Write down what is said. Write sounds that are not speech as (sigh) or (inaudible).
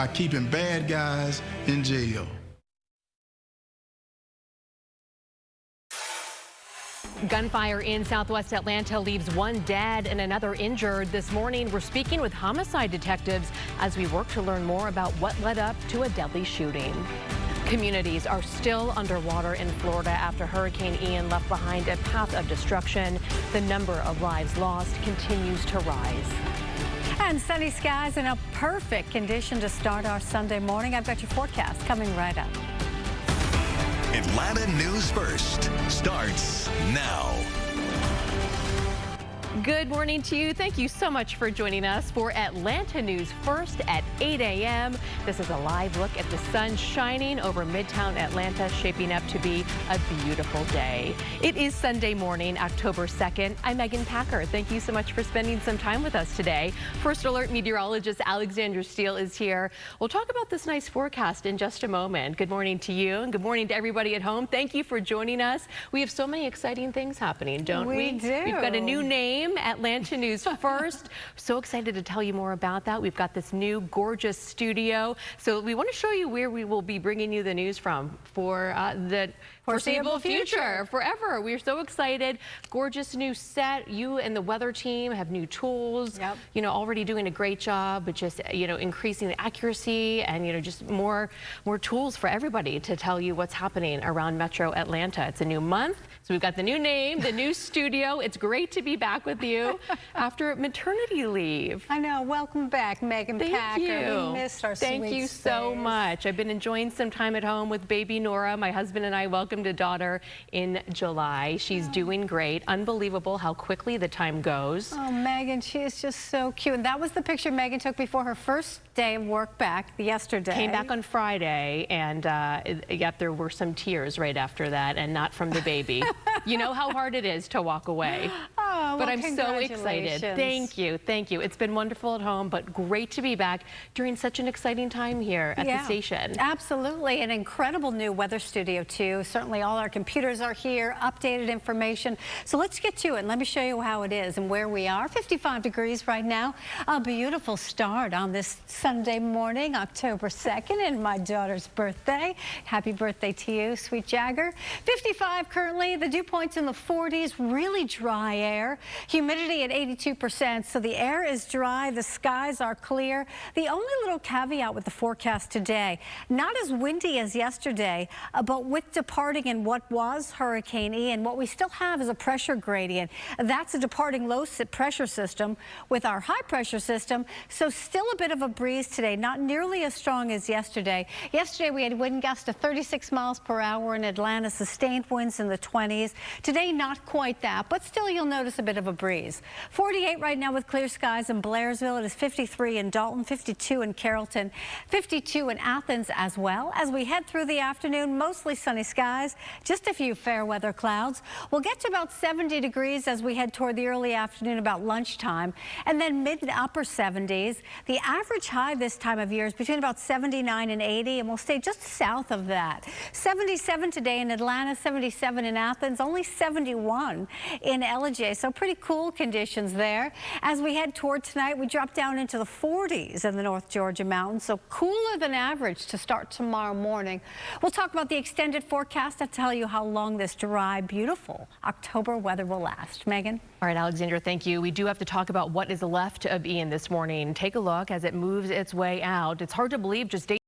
by keeping bad guys in jail. Gunfire in southwest Atlanta leaves one dead and another injured. This morning, we're speaking with homicide detectives as we work to learn more about what led up to a deadly shooting. Communities are still underwater in Florida after Hurricane Ian left behind a path of destruction. The number of lives lost continues to rise. And sunny skies in a perfect condition to start our Sunday morning. I've got your forecast coming right up. Atlanta News First starts now. Good morning to you. Thank you so much for joining us for Atlanta News First at 8 a.m. This is a live look at the sun shining over Midtown Atlanta, shaping up to be a beautiful day. It is Sunday morning, October 2nd. I'm Megan Packer. Thank you so much for spending some time with us today. First Alert meteorologist Alexandra Steele is here. We'll talk about this nice forecast in just a moment. Good morning to you and good morning to everybody at home. Thank you for joining us. We have so many exciting things happening, don't we? We do. We've got a new name Atlanta News (laughs) First. so excited to tell you more about that. We've got this new gorgeous studio. So we want to show you where we will be bringing you the news from for uh, the foreseeable, future. forever. We're so excited. Gorgeous new set. You and the weather team have new tools. Yep. You know, already doing a great job, but just you know, increasing the accuracy and you know, just more more tools for everybody to tell you what's happening around Metro Atlanta. It's a new month, so we've got the new name, the new (laughs) studio. It's great to be back with you (laughs) after maternity leave. I know. Welcome back, Megan Thank Packer. You. We missed our Thank you space. so much. I've been enjoying some time at home with baby Nora. My husband and I welcome welcomed a daughter in July. She's oh. doing great. Unbelievable how quickly the time goes. Oh, Megan, she is just so cute. And that was the picture Megan took before her first day of work back yesterday. Came back on Friday, and uh, yet there were some tears right after that, and not from the baby. (laughs) you know how hard it is to walk away. Oh, but I'm so excited. Thank you. Thank you. It's been wonderful at home, but great to be back during such an exciting time here at yeah, the station. Absolutely. An incredible new weather studio, too. Certainly all our computers are here, updated information. So let's get to it. Let me show you how it is and where we are. 55 degrees right now. A beautiful start on this Sunday morning, October 2nd, and my daughter's birthday. Happy birthday to you, sweet Jagger. 55 currently. The dew points in the 40s. Really dry air. Humidity at 82%. So the air is dry. The skies are clear. The only little caveat with the forecast today, not as windy as yesterday, uh, but with departing in what was Hurricane Ian, what we still have is a pressure gradient. That's a departing low pressure system with our high pressure system. So still a bit of a breeze today, not nearly as strong as yesterday. Yesterday we had wind gusts to 36 miles per hour in Atlanta, sustained winds in the 20s. Today not quite that, but still you'll notice a bit of a breeze. 48 right now with clear skies in Blairsville. It is 53 in Dalton, 52 in Carrollton, 52 in Athens as well. As we head through the afternoon, mostly sunny skies. Just a few fair weather clouds. We'll get to about 70 degrees as we head toward the early afternoon about lunchtime and then mid to upper 70s. The average high this time of year is between about 79 and 80 and we'll stay just south of that. 77 today in Atlanta, 77 in Athens, only 71 in Ellijay. So pretty cool conditions there. As we head toward tonight, we drop down into the 40s in the North Georgia mountains. So cooler than average to start tomorrow morning. We'll talk about the extended forecast to tell you how long this dry, beautiful October weather will last. Megan? All right, Alexandra, thank you. We do have to talk about what is left of Ian this morning. Take a look as it moves its way out. It's hard to believe just